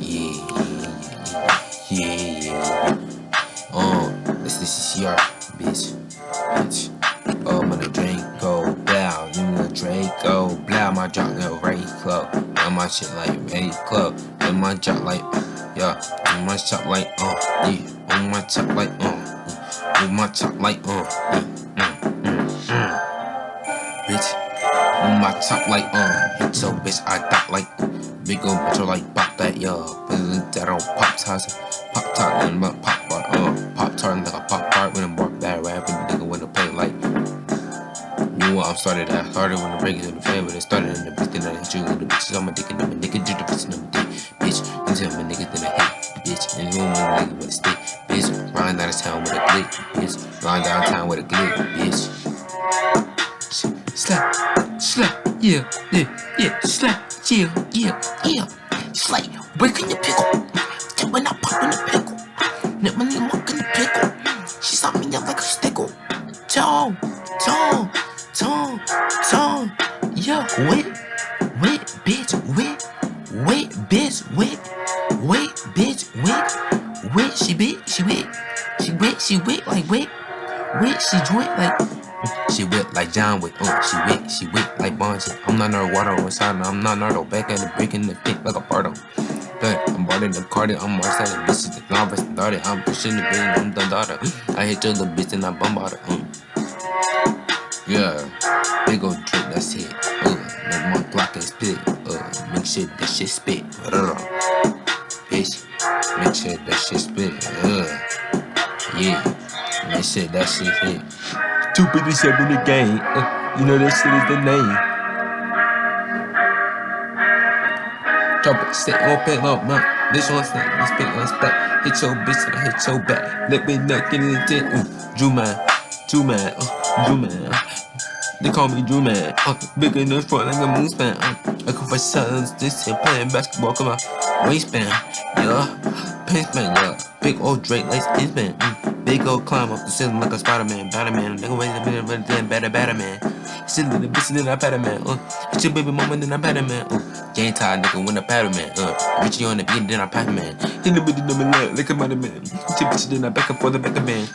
Yeah, yeah, yeah, yeah. Um, this CCR, bitch. Bitch. My drop like Ray Club. And my shit like Ray Club. And my drop like, yeah. And my chop like, uh, yeah. On my chop like, uh. Yeah. On my chop like, uh, yeah bitch. On my top like, um, hit your bitch, I got like, big ol' bitch, like, pop that, yo. Put that on pop tarts, pop tart, and pop bar, um, pop tart, like a pop tart, when I'm I'm started, I started when the in the but it started in the bitch, then I hit you in the bitches, I'm a dick, and I'm a nigga, do the bitch, and I'm a bitch, and tell my nigga, then I hit, bitch, and you want my nigga with a stick, bitch, ride out of town with a glick, bitch, ride downtown with a glick, bitch. Slap, slap, yeah, yeah, yeah, slap, yeah, yeah, yeah. Slay, breaking the pickle. Then when I pop in the pickle, then when I walk in the pickle, tone, yeah, wait, wait, bitch, wait, wait, bitch, wait, wait, bitch, wait, wait, she bit, she wait, she wait, she wait, like wait, wait, she joint like. She whip like John Wick, oh, she whip, she whip like Bonji. I'm not no water on side, I'm not Nardo, back at the brick in the thick like a Bardo. I'm boarding the cardi, I'm more selling. Bitches, the novice started, I'm pushing the bitch, I'm the daughter. I hit your little bitch and I bump out her, um. Yeah, big old drip, that's it. Uh, make my block and spit, uh, make sure that shit spit. Uh, bitch, make sure that shit spit, uh, yeah, make sure that shit hit. Two fifty seven the game. Uh, you know that shit is the name. Drop it, stay on pay man. This one's not, this spit on spot. Hit your bitch and I hit your back. Let me not get in the tent. Uh, Drew man, Drew man, uh, Drew man. Uh, they call me Drew man. Uh, big in the front like a moon span. Uh, I come for sons, this here playing basketball, come on. Waistband, yeah. Pants man, yeah. Big old Drake like Inspan. Mm. Big old climb up the ceiling like a Spider-Man, Batman, nigga wait a minute, but then better, better man. Still in the bitch, then I better man, uh. It's your baby mama, then I better man, uh. Game time, nigga, when I patter man, uh. Richie on the beat, then I patter man. In the of my leg, like a man. Two bitches, then I back up for the back man.